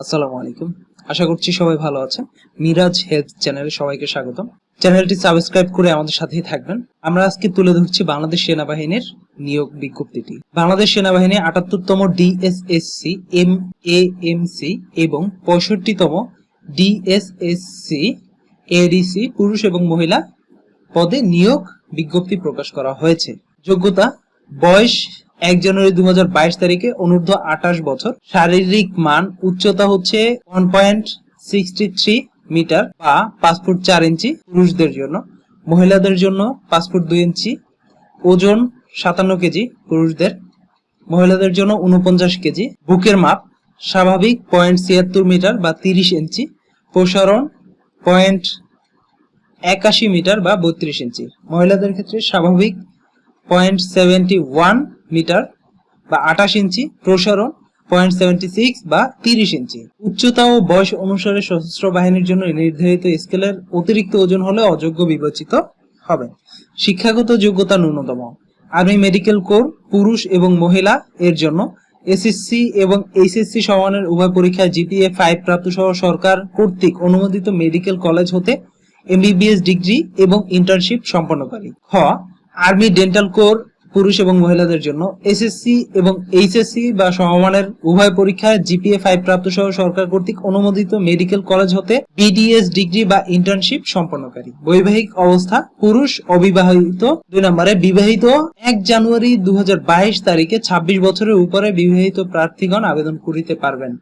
আসসালামু আলাইকুম। আশা করছি সবাই ভালো আছেন। মিরাজ হেলথ চ্যানেলে সবাইকে স্বাগতম। চ্যানেলটি সাবস্ক্রাইব করে আমাদের সাথেই থাকবেন। আমরা আজকে তুলে ধরছি বাংলাদেশ সেনাবাহিনীর নিয়োগ বিজ্ঞপ্তিটি। বাংলাদেশ সেনাবাহিনী আটাত্তরতম DSSC M A M C এবং পঁয়ষট্টিতম ডিএসএসসি, এডিসি, পুরুষ এবং মহিলা পদে নিয়োগ বিজ্ঞপ্তি প্রকাশ করা হয়েছে। যোগ্যতা, বয়স এক জানুয়ারি দু হাজার বাইশ তারিখে অনূর্ধ্ব আঠাশ বছর। শারীরিক মান উচ্চতা হচ্ছে one point sixty three metre বা পাঁচ ফুট চার ইঞ্চি পুরুষদের জন্য। মহিলাদের জন্য পাঁচ ফুট দুই ইঞ্চি। ওজন সাতান্ন কেজি পুরুষদের। মহিলাদের জন্য উনপঞ্চাশ কেজি। বুকের মাপ স্বাভাবিক পয়েন্ট ছিয়াত্তর মিটার বা তিরিশ ইঞ্চি। প্রসারণ পয়েন্ট একাশি মিটার বা বত্রিশ ইঞ্চি। মহিলাদের ক্ষেত্রে স্বাভাবিক পয়েন্ট সেভেন্টি ওয়ান মিটার বা আঠাশ ইঞ্চি প্রসারণ পয়েন্ট সেভেন্টি সিক্স বা তিরিশ ইঞ্চি। উচ্চতা ও বয়স অনুসারে সশস্ত্র বাহিনীর জন্য নির্ধারিত স্কেলের অতিরিক্ত ওজন হলে অযোগ্য বিবেচিত হবে। শিক্ষাগত যোগ্যতা ন্যূনতম। আর্মি মেডিকেল কোর, পুরুষ এবং মহিলা এর জন্য এসএসসি এবং এইচএসসি সমানের উভয় পরীক্ষায় জিপিএ ফাইভ প্রাপ্ত সহ সরকার কর্তৃক অনুমোদিত মেডিকেল কলেজ হতে এমবিবিএস ডিগ্রি এবং ইন্টার্নশিপ সম্পন্নকারী। খ আর্মি ডেন্টাল কোর পুরুষ এবং মহিলাদের জন্য এসএসসি এবং এইচএসসি বা সমমানের উভয় পরীক্ষায় জিপিএ ফাইভ প্রাপ্ত সহ সরকার কর্তৃক অনুমোদিত মেডিকেল কলেজ হতে বিডিএস ডিগ্রি বা ইন্টার্নশিপ সম্পন্নকারী। বৈবাহিক অবস্থা, পুরুষ অবিবাহিত, দুই নম্বরে বিবাহিত। এক জানুয়ারি দু হাজার বাইশ তারিখে ২৬ বছরের উপরে বিবাহিত প্রার্থীগণ আবেদন করিতে পারবেন।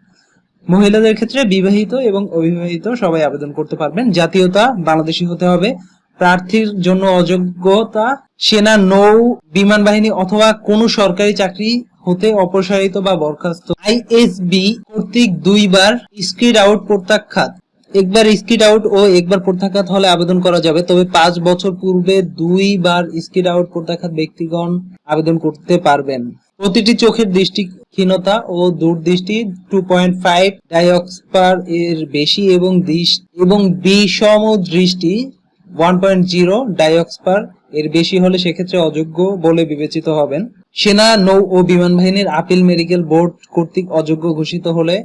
মহিলাদের ক্ষেত্রে বিবাহিত এবং অবিবাহিত সবাই আবেদন করতে পারবেন। জাতীয়তা বাংলাদেশি হতে হবে। প্রার্থীর জন্য অযোগ্যতা, সেনা, নৌ, বিমান বাহিনী অথবা কোনো সরকারি চাকরি হতে অপসারিত বা বরখাস্ত। আইএসবি কর্তৃক দুইবার স্ক্রিড আউট প্রত্যাখ্যাত। একবার স্কিড আউট ও একবার প্রত্যাখ্যাত হলে আবেদন করা যাবে। তবে পাঁচ বছর পূর্বে দুইবার স্কিড আউট প্রত্যাখ্যাত ব্যক্তিগণ আবেদন করতে পারবেন। প্রতিটি চোখের দৃষ্টিহীনতা ও দূরদৃষ্টি টু পয়েন্ট ফাইভ ডাইঅক্সপার এর বেশি এবং দৃষ্টি এবং বিষম দৃষ্টি ওয়ান পয়েন্ট জিরো ডাইঅক্সপার এর বেশি হলে সেক্ষেত্রে অযোগ্য বলে বিবেচিত হবেন। সেনা, নৌ ও বিমান বাহিনীর আপিল মেডিকেল বোর্ড কর্তৃক অযোগ্য ঘোষিত হলে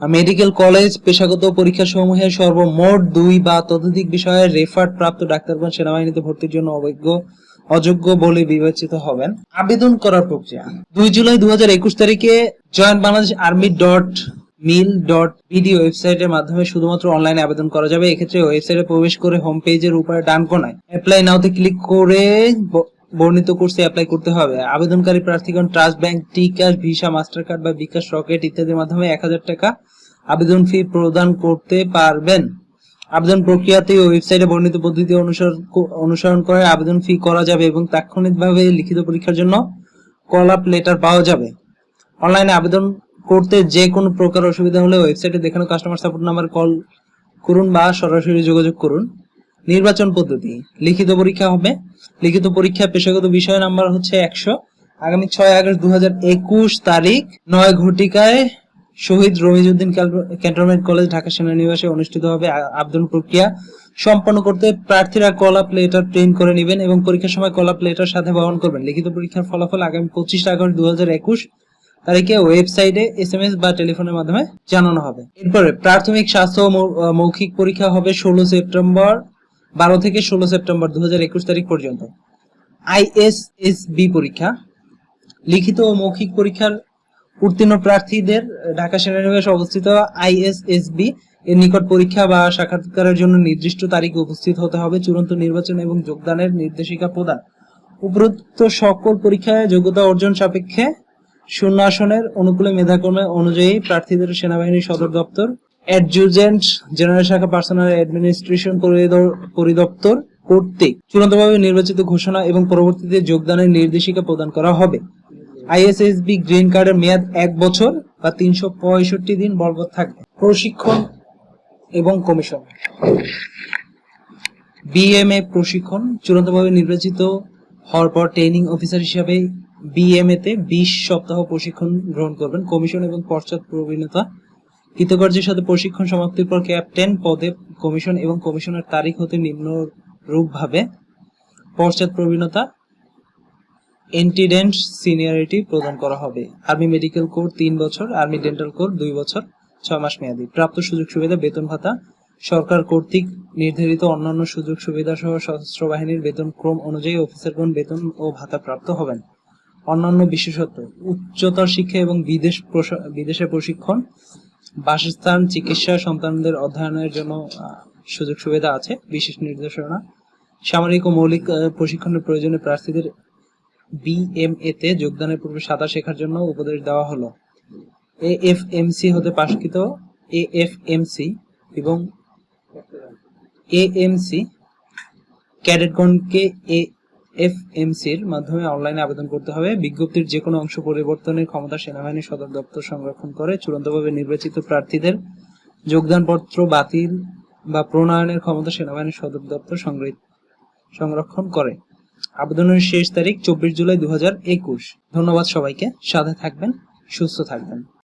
মেডিকেল কলেজ পেশাগত পরীক্ষা সমূহে সর্বমোট দুই বা ততোধিক বিষয়ে রেফার্ড প্রাপ্ত ডাক্তারগণ সেনাবাহিনীতে ভর্তির জন্য অবৈজ্ঞ অযোগ্য বলে বিবেচিত হবেন। আবেদন করার প্রক্রিয়া। দুই জুলাই দু হাজার একুশ তারিখে join Bangladesh army dot mil dot BD ওয়েবসাইটের মাধ্যমে শুধুমাত্র অনলাইনে আবেদন করা যাবে। এক্ষেত্রে ওয়েবসাইটে প্রবেশ করে হোম পেজের উপরে ডান কোনায় অ্যাপ্লাই নাওতে ক্লিক করে বর্ণিত কোর্সে অ্যাপ্লাই করতে হবে। আবেদনকারী প্রার্থীগণ Trust Bank T cash Visa Master Card বা বিকাশ রকেট ইত্যাদির মাধ্যমে এক হাজার টাকা আবেদন ফি প্রদান করতে পারবেন। আবেদন প্রক্রিয়াতে ওয়েবসাইটে বর্ণিত পদ্ধতি অনুসরণ অনুসরণ করে আবেদন ফি করা যাবে এবং তাৎক্ষণিকভাবে লিখিত পরীক্ষার জন্য কল আপ লেটার পাওয়া যাবে। অনলাইনে আবেদন করতে যে কোনো প্রকার অসুবিধা হলে ওয়েবসাইটে দেখানো কাস্টমার সাপোর্ট নাম্বার কল করুন বা সরাসরি যোগাযোগ করুন। নির্বাচন পদ্ধতি, লিখিত পরীক্ষা হবে। লিখিত পরীক্ষা পেশাগত বিষয় নাম্বার হচ্ছে একশো। আগামী ছয় আগস্ট দু তারিখ, নয় ঘটিকায় শহীদ রমিজউদ্দিন ক্যান্টনমেন্ট কলেজ ঢাকা সেনানিবাসে অনুষ্ঠিত হবে আবেদন প্রক্রিয়া। সম্পন্ন করতে প্রার্থীরা কল লেটার প্রিন্ট করে নেবেন এবং পরীক্ষার সময় কল লেটার সাথে বহন করবেন। লিখিত পরীক্ষার ফলাফল আগামী পঁচিশ আগস্ট দু হাজার একুশ তারিখে ওয়েবসাইটে এস এম এস বা টেলিফোনের মাধ্যমে জানানো হবে। এরপরে প্রাথমিক স্বাস্থ্য মৌখিক পরীক্ষা হবে ষোলো সেপ্টেম্বর, বারো থেকে ষোলো সেপ্টেম্বর দু তারিখ পর্যন্ত। আইএসএসবি পরীক্ষা। লিখিত ও মৌখিক পরীক্ষার উত্তীর্ণ প্রার্থীদের ঢাকা সেনানিবাসে অবস্থিত আইএসএসবি এর নিকট পরীক্ষা বা সাক্ষাৎকারের জন্য নির্দিষ্ট তারিখে উপস্থিত হতে হবে, চূড়ান্ত নির্বাচন এবং যোগদানের নির্দেশিকা প্রদান। উপরোক্ত সকল পরীক্ষায় যোগ্যতা অর্জন সাপেক্ষে শূন্য আসনের অনুকূলে মেধাক্রমে অনুযায়ী প্রার্থীদের সেনাবাহিনীর সদর দপ্তর, অ্যাডজুজেন্ট জেনারেল শাখা পার্সোনাল অ্যাডমিনিস্ট্রেশন পরিদপ্তর কর্তৃক চূড়ান্তভাবে নির্বাচিত ঘোষণা এবং পরবর্তীতে যোগদানের নির্দেশিকা প্রদান করা হবে। আইএসএসবি গ্রিন কার্ডের মেয়াদ এক বছর বা তিনশো পঁয়ষট্টি দিন বলবৎ থাকবে। প্রশিক্ষণ এবং কমিশন। বিএমএ প্রশিক্ষণ চূড়ান্তভাবে নির্বাচিত হওয়ার পর ট্রেনিং অফিসার হিসাবে বিএমএ তে বিশ সপ্তাহ প্রশিক্ষণ গ্রহণ করবেন। কমিশন এবং পশ্চাৎ প্রবীণতা। কৃতকার্যের সাথে প্রশিক্ষণ সমাপ্তির পর ক্যাপ্টেন পদে কমিশন এবং কমিশনের তারিখ হতে নিম্নরূপভাবে পশ্চাৎ প্রবীণতা, এন্টিডেন্ট সিনিয়রিটি প্রদান করা হবে। আর্মি মেডিকেল কোর তিন বছর, আর্মি ডেন্টাল কোর দুই বছর, ছয় মাস মেয়াদী। প্রাপ্ত সুযোগ সুবিধা, বেতন ভাতা, সরকার কর্তৃক নির্ধারিত অন্যান্য সুযোগ সুবিধা সহ সশস্ত্র বাহিনীর বেতন ক্রম অনুযায়ী অফিসারগণ বেতন ও ভাতা প্রাপ্ত হবেন। অন্যান্য বিশেষত্ব, উচ্চতর শিক্ষা এবং বিদেশ বিদেশে প্রশিক্ষণ, বাসস্থান, চিকিৎসা, সন্তানদের অধ্যয়নের জন্য সুযোগ সুবিধা আছে, বিশেষ নির্দেশনা। সামরিক ও মৌলিক প্রশিক্ষণের প্রয়োজনে প্রার্থীদের বিএমএ তে যোগদানের পূর্বে সাঁতার শেখার জন্য উপদেশ দেওয়া হলো। এএফএমসি হতে পাশকৃত এএফএমসি এবং এ এম এএমসি ক্যাডেটগণকে এএফএমসির মাধ্যমে অনলাইনে আবেদন করতে হবে। বিজ্ঞপ্তির যে কোনো অংশ পরিবর্তনের ক্ষমতা সেনাবাহিনী সদর দপ্তর সংরক্ষণ করে চূড়ান্তভাবে নির্বাচিত প্রার্থীদের যোগদানপত্র বাতিল বা প্রণয়নের ক্ষমতা সেনাবাহিনীর সদর দপ্তর সংরক্ষণ করে। আবেদনের শেষ তারিখ চব্বিশ জুলাই দু হাজার একুশ। ধন্যবাদ সবাইকে। সাথে থাকবেন, সুস্থ থাকবেন।